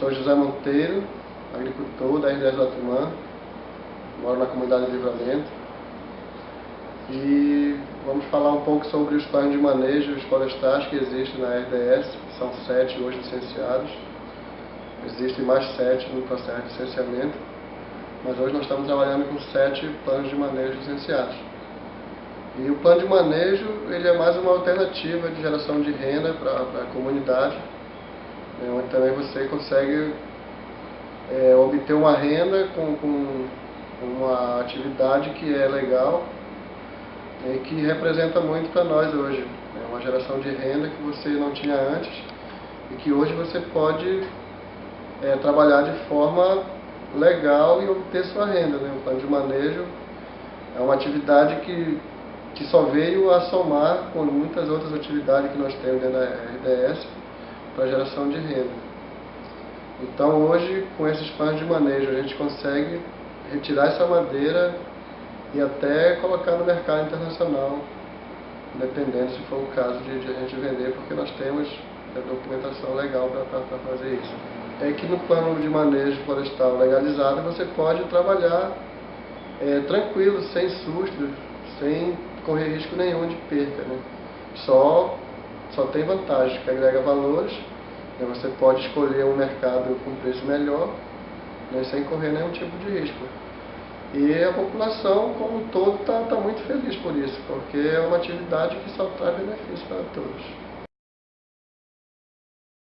sou José Monteiro, agricultor da RDS do Atumã, moro na comunidade de Livramento. E vamos falar um pouco sobre os planos de manejo florestais que existem na RDS, são sete hoje licenciados. Existem mais sete no processo de licenciamento, mas hoje nós estamos trabalhando com sete planos de manejo licenciados. E o plano de manejo ele é mais uma alternativa de geração de renda para a comunidade, né, onde também você consegue é, obter uma renda com, com uma atividade que é legal e que representa muito para nós hoje. É uma geração de renda que você não tinha antes e que hoje você pode é, trabalhar de forma legal e obter sua renda. Né? O plano de manejo é uma atividade que, que só veio a somar com muitas outras atividades que nós temos dentro da RDS para geração de renda. Então hoje, com esses planos de manejo, a gente consegue retirar essa madeira e até colocar no mercado internacional, dependendo se for o caso de, de a gente vender, porque nós temos a documentação legal para fazer isso. É que no plano de manejo florestal legalizado você pode trabalhar é, tranquilo, sem susto, sem correr risco nenhum de perca. Né? Só, só tem vantagens, que agrega valores, né? você pode escolher um mercado com preço melhor, né? sem correr nenhum tipo de risco. E a população como um todo está tá muito feliz por isso, porque é uma atividade que só traz benefício para todos.